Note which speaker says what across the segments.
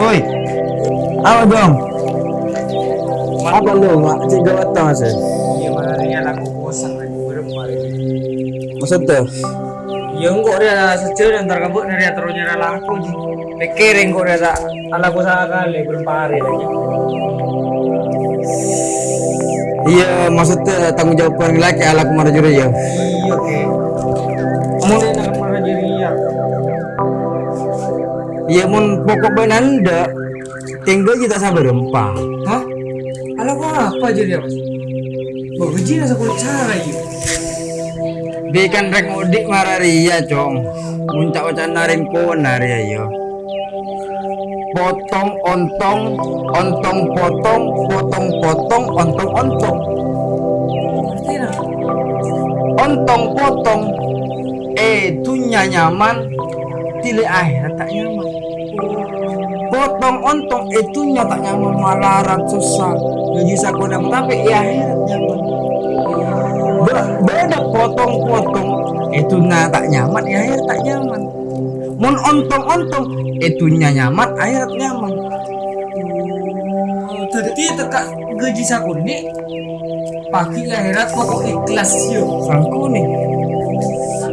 Speaker 1: Oi. Apa dong? Apa lu nggak cek gawat tau mas?
Speaker 2: Iya mana dia lagu bosan lagi berempat.
Speaker 1: Maksud tuh?
Speaker 2: Ya enggak dia secil antar kabut dari terus nyerah laku ji. Pikirin kok dia tak ala salah kali berempat hari lagi.
Speaker 1: Iya, maksudnya tanggung jawab orang laki ala kemarin juri ya.
Speaker 2: Iya ke. Iya,
Speaker 1: mun pokok benanda tinggal kita sabar rempah.
Speaker 2: Hah? Ala apa jadi apa gaji nasa kulit cara iya.
Speaker 1: Bikan rek mudik mararia cong. Muncak wacan narin ko naria yo. Potong ontong, ontong potong, potong potong, ontong ontong. Ontong potong. Eh, tunya nyaman. Tili akhirat tak nyaman. Potong ontong itunya tak nyaman malaran susah. Gaji sakuna tapi ya akhirat nyaman. Be- beda potong-potong itu na tak nyaman ya akhirat tak nyaman. Mun ontong-ontong itunya nyaman akhirat nyaman.
Speaker 2: Oh, Tadi tekak gaji sakuni pakai akhirat pokok ikhlas yo.
Speaker 1: Sangku nih.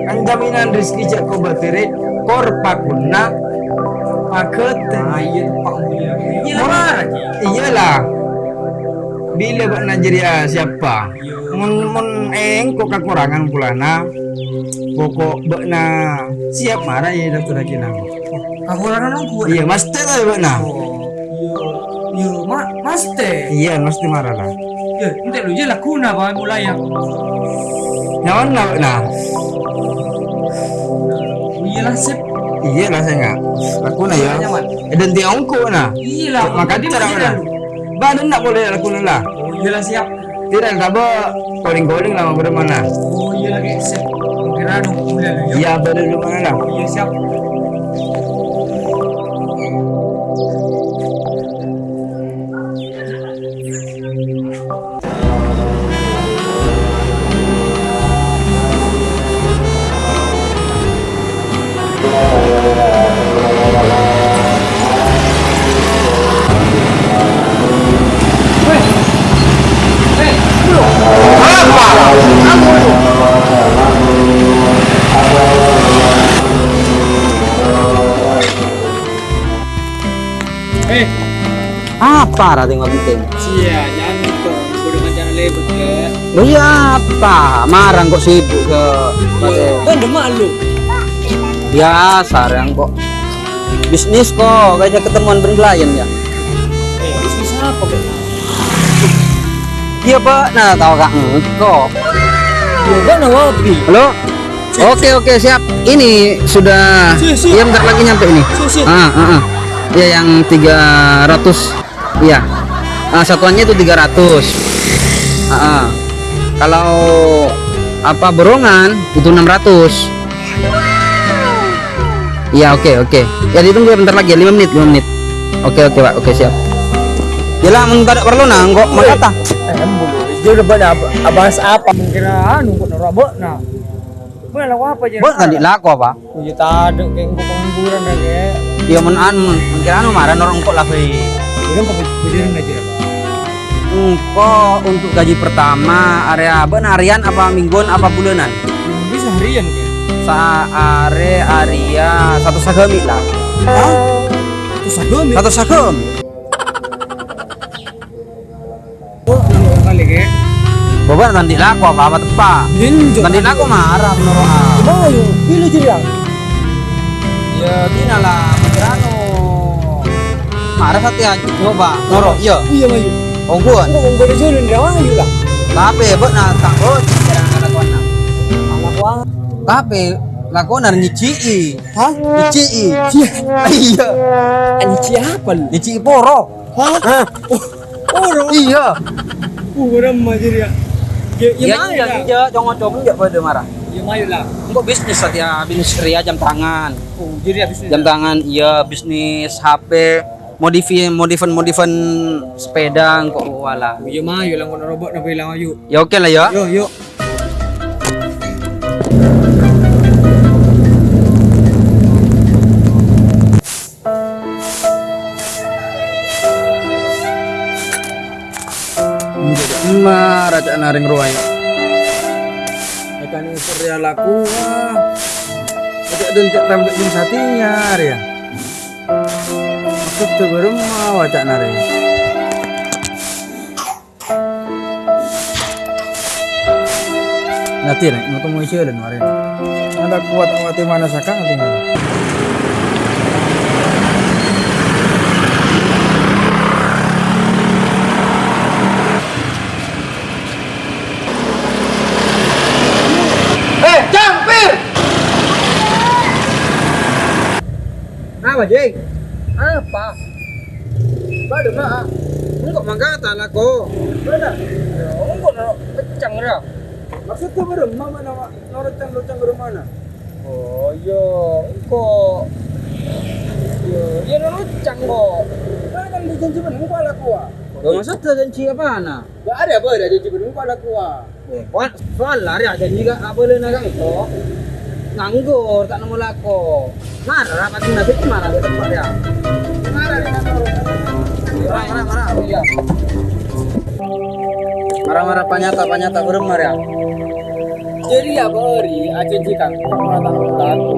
Speaker 1: Kan jaminan rezeki jak ko batire kor pakuna pakete.
Speaker 2: Ayo pak mulia. Iya.
Speaker 1: Iyalah. Bila bak Najeriya siapa?
Speaker 2: Yo.
Speaker 1: Mun mun eng kok kekurangan pulana. Pokok bak na siap marah ya daftar lagi nang.
Speaker 2: Aku orang aku.
Speaker 1: Iya, mesti lah bak na.
Speaker 2: Oh, ma, mas teh.
Speaker 1: Iya, mesti marah lah.
Speaker 2: Yo, nanti lu je lah kuna bawa mulai yang.
Speaker 1: Nyawan lah bak na.
Speaker 2: Iya lah sip.
Speaker 1: Iya lah saya nggak. Aku na ya.
Speaker 2: Nyaman.
Speaker 1: Dan tiang ongko na.
Speaker 2: Iya lah.
Speaker 1: Maka
Speaker 2: masih
Speaker 1: mana?
Speaker 2: dah.
Speaker 1: Badan tak boleh aku lah.
Speaker 2: Oh iya lah siap.
Speaker 1: Tidak kabo calling-calling lama bermana.
Speaker 2: Oh iya lah kayak sip. Kira dong.
Speaker 1: Iya, badan lu mana lah.
Speaker 2: Iya siap.
Speaker 3: Apa ra tengok penting?
Speaker 2: sia jangan gitu. Udah macam lebet ke.
Speaker 3: Lo iya apa? Marang kok sibuk ke
Speaker 2: Kan udah malu.
Speaker 3: biasa yang kok bisnis kok kayak ketemuan berklien ya.
Speaker 2: Eh, bisnis apa kok?
Speaker 3: Iya pak, nah tahu kak kok.
Speaker 2: Ya kan ngopi.
Speaker 3: Halo. Oke oke siap. Ini sudah.
Speaker 2: Si, si.
Speaker 3: Iya bentar lagi nyampe ini.
Speaker 2: Si, si.
Speaker 3: Ah ah ah. Iya yang 300 Iya. Ah, satuannya itu 300. Ah, ah. Kalau apa borongan itu 600. Iya oke oke. Ya ditunggu ya bentar lagi 5 menit 5 menit. Oke oke pak oke siap. Jelah mun tidak perlu nah kok mau kata.
Speaker 2: Eh, bulu. Dia udah pada ab- abas apa? Mungkin anu kok nerobok nah. Mana lah apa jadi?
Speaker 3: Bos tadi laku apa?
Speaker 2: Puji tade kayak pengangguran lagi ya.
Speaker 3: Ya mun an mungkin anu marah norong kok lah
Speaker 2: aja.
Speaker 3: Engko untuk gaji pertama area apa harian apa mingguan apa bulanan?
Speaker 2: Bisa harian kayak.
Speaker 3: Sa are area satu sagami lah.
Speaker 2: Terus agami.
Speaker 3: Satu sagam.
Speaker 2: Oh, kali kayak.
Speaker 3: Bapak nanti laku apa apa tepat. Nanti laku marah menurut ah.
Speaker 2: Malu, pilih jadi yang.
Speaker 3: Ya tina lah anu. Marah satu ya coba. Noro iya.
Speaker 2: Iya mayu.
Speaker 3: Ongguan.
Speaker 2: Kok ngomong jalan dia mayu lah.
Speaker 3: Tapi bek nah tak bos jangan lakukan. nah.
Speaker 2: Anak wah.
Speaker 3: Tapi harus nyicii.
Speaker 2: Hah?
Speaker 3: Nyicii.
Speaker 2: Cia.
Speaker 3: Iya.
Speaker 2: Ani siapa lu?
Speaker 3: Nyicii poro.
Speaker 2: Hah? Oh, oh,
Speaker 3: Iya.
Speaker 2: uh, orang maju dia. Ya, ya,
Speaker 3: Ya iya
Speaker 2: lah.
Speaker 3: iya congok-congok enggak pada marah.
Speaker 2: Ya mayu lah.
Speaker 3: Enggak bisnis saja bisnis ria jam tangan.
Speaker 2: Oh, jadi habis
Speaker 3: Jam tangan iya bisnis HP modifi modifan modifan sepeda kok wala.
Speaker 2: Iya mah, yuk lang robot na bilang ayo.
Speaker 3: Ya oke lah ya.
Speaker 2: Yo, yo.
Speaker 1: Ma raja naring ruai. Ikan ini surya laku. Raja dan cak rambut jum satinya tuh baru mau wajak naring. Nanti nih, mau temu isya dan hari Ada kuat awati mana sakang tinggal.
Speaker 3: Eh, campir. Apa, Jeng? Kok. Ya, enggak no pecang dah.
Speaker 1: Maksud tuh baru mama nama mana?
Speaker 3: Oh, yo, kok. Yo, dia no lucang kok.
Speaker 1: Kan ah.
Speaker 3: Gak maksud janji apa na?
Speaker 1: Gak ada apa ada janji ah.
Speaker 3: Soal lari aja juga apa boleh naga itu. Nganggur, tak nemu lako. Marah, pasti nasi marah tempat ya. Marah-marah panyata, panyata beremar ya.
Speaker 1: Jadi ya beri aja jika laku.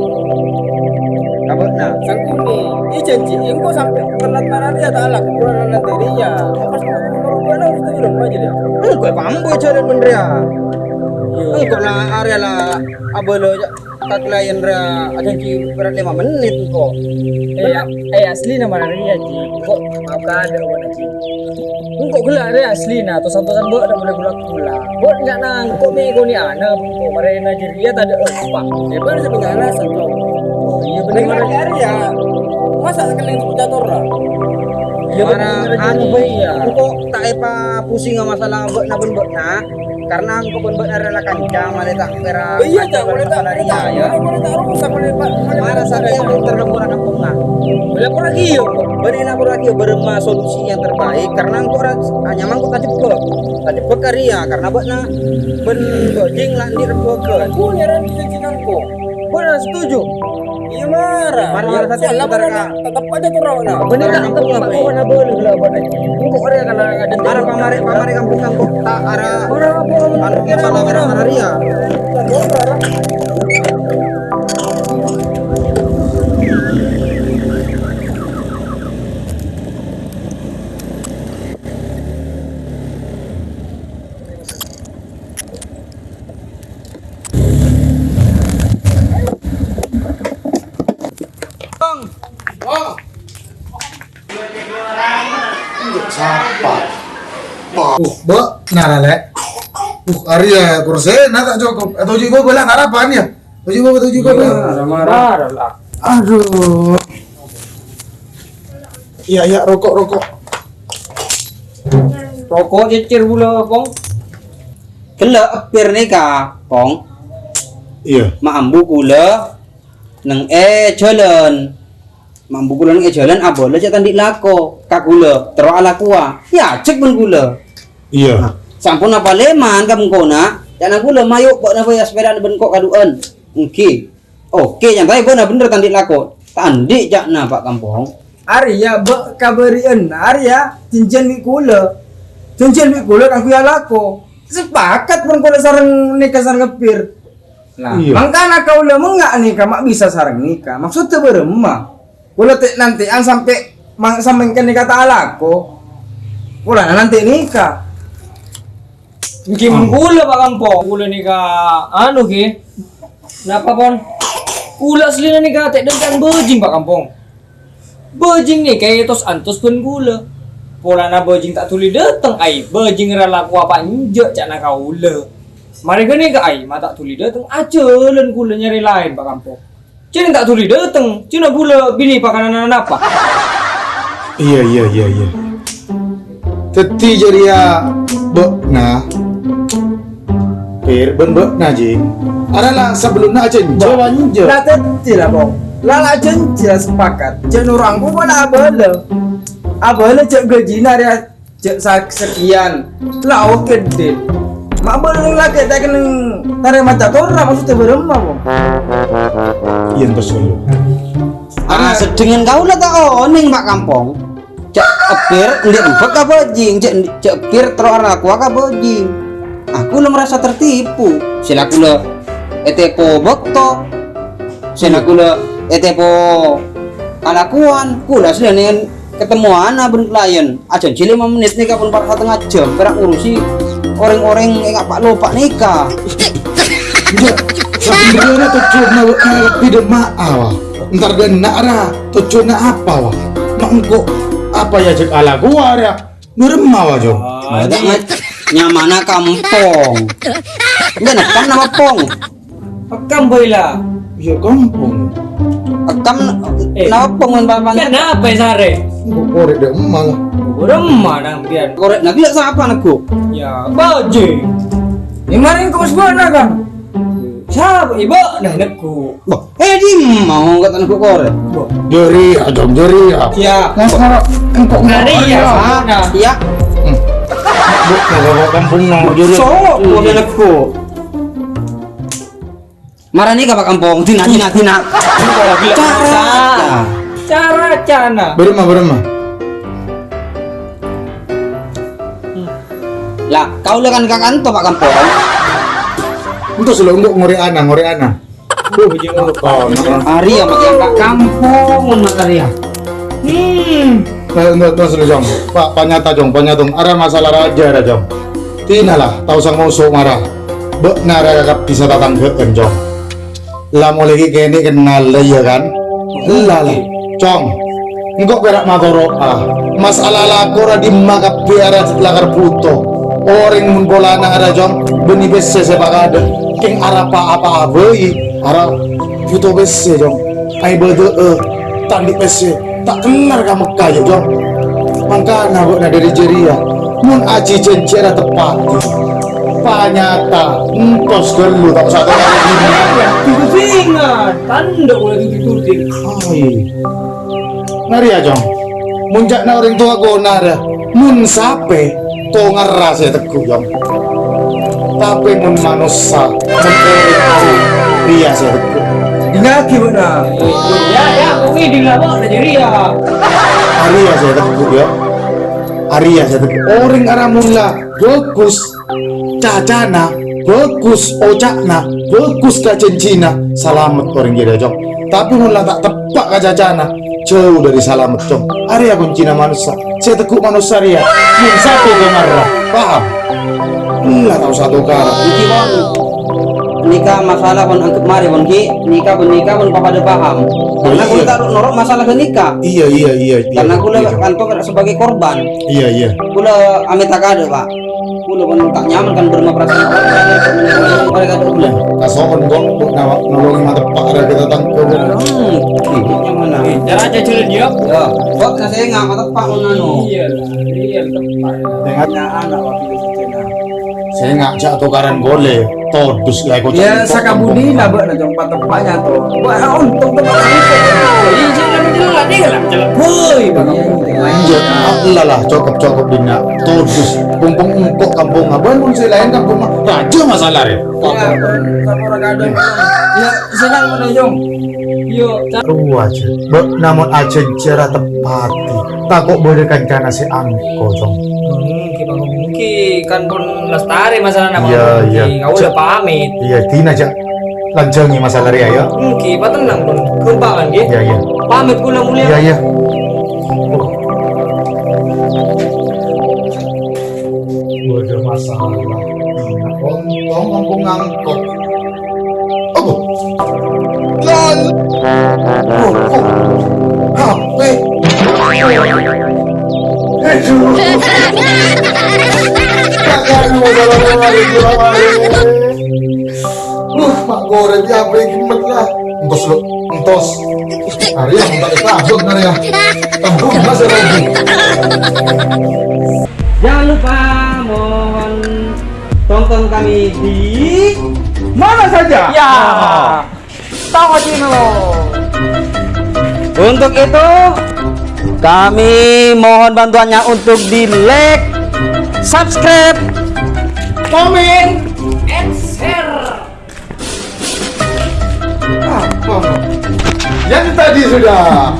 Speaker 3: Kabut na.
Speaker 1: Sang ini, ini janji, kok sampai telat marah dia tak laku kurang nanti dia. Apa sih kalau gua harus tuh belum aja dia.
Speaker 3: Enggak pambu jalan bener ya. Enggak lah area lah. Apa klien ra janji berat lima menit kok.
Speaker 2: Eh, ya, eh asli na mana ria ji. Kok mau ada wana ji. Engko gula ria asli na to santosan bo ada mulai gula gula. Bo enggak nang kok me ko ni ana ko mare na ji ria tak ada apa.
Speaker 1: Ya bener sebenarnya tuh.
Speaker 2: Oh iya benar
Speaker 1: hari ya. Masa kalian itu jatuh lah?
Speaker 2: Iya
Speaker 3: Mana
Speaker 2: benar
Speaker 3: anu bayi
Speaker 2: ya.
Speaker 3: Engko tak epa pusing sama masalah mbok na ben na karena engko ben mbok adalah kancang malah tak kira.
Speaker 1: Iya, boleh tak boleh
Speaker 3: dia
Speaker 1: tak
Speaker 3: ya.
Speaker 1: boleh boleh tak rusak boleh pak.
Speaker 3: Mana saya yang belum terlebur kampung na.
Speaker 2: Lapor lagi yo.
Speaker 3: Beri lapor lagi berema solusi yang terbaik karena engko ras hanya mangko tadi pe. Tadi pe karya karena mbok na ben gojing lah di reboke.
Speaker 1: Aku nyaran kok.
Speaker 2: Bo na setuju.
Speaker 1: Iya marah. Ya,
Speaker 3: saja,
Speaker 1: salah
Speaker 3: bentar,
Speaker 1: mana? Raw nah.
Speaker 2: Benar tak
Speaker 3: kampung
Speaker 2: tempat
Speaker 3: apa,
Speaker 2: ko
Speaker 3: eh?
Speaker 2: na boleh kana ada
Speaker 3: Arah pamare pamare kampung kampung tak arah
Speaker 2: Orang apa
Speaker 3: anu masalah merah marah ria.
Speaker 4: Be, nara le. Uh, Arya kursi, nata cukup. Atau juga bola harapan ya. Atau juga atau juga bola.
Speaker 2: marah lah.
Speaker 4: Aduh. Iya, iya, rokok, rokok.
Speaker 2: Rokok cecer pula, Pong.
Speaker 3: Kela apir ni ka, pong.
Speaker 4: Iya.
Speaker 3: Maambu kula nang e jalan. Maambu kula nang e jalan apa lah cak tandik lako. Ka kula terus ala kuah. Ya cek pun kula.
Speaker 4: Iya.
Speaker 3: Sampun apa leman kamu kona. Jangan kula mayuk kok napa ya sepeda ben kok kaduan. Oke. Oke, yang tadi bener bener tandik lako. Tandik jak na Pak Kampung.
Speaker 1: Arya be kabarian Arya cincin mi kula. Cincin mi kula kan kuya lako. Sepakat pun kula sarang nikah sarang ngepir. Nah,
Speaker 4: Iya.
Speaker 1: makanya kau lah menggak nikah mak bisa sarang nikah. Maksudnya beremah. Kula te nanti an sampai mang sampai kan nikah tak alako. Kula nanti nikah.
Speaker 2: Mungkin gula Pak Kampung. Gula ni ka ke? Kenapa pon? Gula asli na ni ka tek dan bejing Pak Kampung. Bejing ni kayak tos antos pun gula. Pola na bejing tak tuli datang ai. Bejing rala ku apa injek cak na kaula. Mari ke ni ka ai, ma tak tuli datang aja len gula nyari lain Pak Kampung. Cina tak tuli datang. Cina gula bini pakanan apa?
Speaker 4: Iya, iya, iya, iya. Teti jadi ya, be, nah. Pir, ben be, nah jing. Adalah sebelum nak cenjo lanjut.
Speaker 1: Lah teti lah bong. Lala janji lah sepakat. Jangan orang ku mana. Apa lah cek gaji nak dia cek sak- sekian. Lah oke deh. Mak boleh lagi tak kena tarik mata tora maksudnya beremah bang.
Speaker 4: Iya dulu.
Speaker 3: Ah, sedengin kau lah tak oning pak kampung. Cek epir, ndik empek apa jing, cek cek terus arah aku apa jing. Aku lo merasa tertipu. Sila aku lo etepo bokto. Sila aku lo etepo kalakuan. Kula sila dengan ketemu anak ben klien. Aja cili 5 menit nih kapun par setengah jam. Perak ngurusi orang-orang yang pak lupa nikah.
Speaker 4: Tujuh na tidak maaf. Ntar dia tujuh na apa wah? Mak engkau apa ya cek ala gua ya? Nuremah wah jo.
Speaker 3: Ada nyamana kampung. Enggak nekam nama pong.
Speaker 2: Pekam boy lah.
Speaker 4: Ya kampung.
Speaker 3: Ekam
Speaker 2: Eh.
Speaker 3: nama pong kan bapak.
Speaker 2: Kenapa ya sare?
Speaker 4: Korek dia emak lah.
Speaker 2: Remah nang pian.
Speaker 3: Korek nak lihat siapa anakku?
Speaker 2: Ya, bajing.
Speaker 1: Kemarin kau sebuah kan?
Speaker 2: Siapa ibu? Nah, nekku.
Speaker 3: Wah, eh di mau kata anakku korek.
Speaker 4: Jeri ya jom jeri ya.
Speaker 2: Ya,
Speaker 4: Nah kalau engkau
Speaker 2: Ngari ya,
Speaker 3: Ah, iya. Anakku. Marah nih kapak kampung, tina tina tina. Cara.
Speaker 2: Cara cana.
Speaker 4: Beremah beremah.
Speaker 3: Lah, kau lah kan kak kanto pak kampung.
Speaker 4: Untuk selalu engkau ngore ana ngore ana.
Speaker 3: Hari ya kak kampung makaria.
Speaker 2: Hmm.
Speaker 4: Nah, untuk terus lu jong. Pak, panyata jong, panyata Ada masalah raja ada jong. Tina lah, tahu sang musuh marah. Be, nara kakak bisa datang ke jong. Lah mau lagi kini kenal lah ya kan? Lah lah, cong. Engkau berak matoro ah. Masalah lakora di makap biara lakar puto. Orang mun bola nang ada jong, beni bese sepak ada. King arapa apa abei, ara puto bese jong. Ai bede eh, tandi bese. Tak kenal kamu kaya jong. Mangkana kok na dari jeria. Mun aji cencera tepat. Panyata, entos dulu tak usah tahu
Speaker 2: Itu singan. Tanda boleh ditututin.
Speaker 4: Ai. Nari ya jong. Munjak na orang tua ko nara. Mun sape to ngeras ya teguh jong. Tapi mun manusia, mun orang ria saya teguh.
Speaker 1: Dinaki benar.
Speaker 2: Ya, ya, oke di lama ada jadi ya.
Speaker 4: Arya saya teguh ya. Arya saya teguh. Orang arah mula bagus. Cacana bagus. Ocakna bagus kacencina. Selamat orang kira jong. Tapi mula tak tepak ka cacana. Jauh dari selamat jong. Arya kuncina manusia. Saya teguh manusia Arya. Mun satu kemarah. Paham? Lah tahu satu kara.
Speaker 3: Iki bon nikah masalah bon angkep mari bon ki nikah bon nikah bon papa ada paham. Karena
Speaker 4: iya.
Speaker 3: gue taruh norok masalah ke nikah.
Speaker 4: Iya iya iya. iya.
Speaker 3: Karena gue
Speaker 4: iya.
Speaker 3: kantor sebagai korban.
Speaker 4: Iya iya.
Speaker 3: Kula amit tak ada pak. Kula pun tak nyaman kan berma perasaan orang mereka tuh.
Speaker 4: Kasokan kok nama nolongin mata pak ada kita tangkap.
Speaker 3: Hmm, mana?
Speaker 2: Cara aja culun dia.
Speaker 3: Ya, buat saya nggak mata pak nano.
Speaker 2: Iya lah, iya tepat.
Speaker 4: Dengan
Speaker 1: anak waktu.
Speaker 4: Saya ngajak tukaran gole todus lah ikut
Speaker 1: Ya sakabudi lah buat nak jumpa tempatnya tuh. Buat untung tempat itu.
Speaker 2: Iya, jangan jelas lah. Jelas. Woi,
Speaker 4: lanjut Allah lah cukup cukup dina todus kumpung engkok kampung abang pun saya lain kampung mah raja masalah ya
Speaker 1: Ya. Ya, senang mana jong.
Speaker 2: Yo,
Speaker 4: aja, Be, namun aja cara tepati tak kok boleh kancana si angko jong
Speaker 2: Hmm, ki kan pun lestari masalah nama
Speaker 4: Iya,
Speaker 2: ngomong
Speaker 4: iya.
Speaker 2: Kau udah pamit.
Speaker 4: iya tina aja lanjangi masalah ya ya
Speaker 2: Hmm, ki, apa tenang pun. Kembangan ki.
Speaker 4: iya iya
Speaker 2: Pamit pulang mulia.
Speaker 4: iya iya Ada masalah. Kontong kampung ngangkok. Oh. Lol. Oh, oh. HP. Aduh. Uh, mak goreng ya apa yang gemet lah. Entos lu, entos. Hari yang tak tabung hari ya. Tabung masih lagi.
Speaker 3: Jangan lupa mohon tonton kami di
Speaker 1: Mana saja?
Speaker 2: Ya. Tahu lo.
Speaker 3: Untuk itu Kami mohon bantuannya untuk di like, subscribe,
Speaker 2: Komen.
Speaker 4: Apa? Yang tadi sudah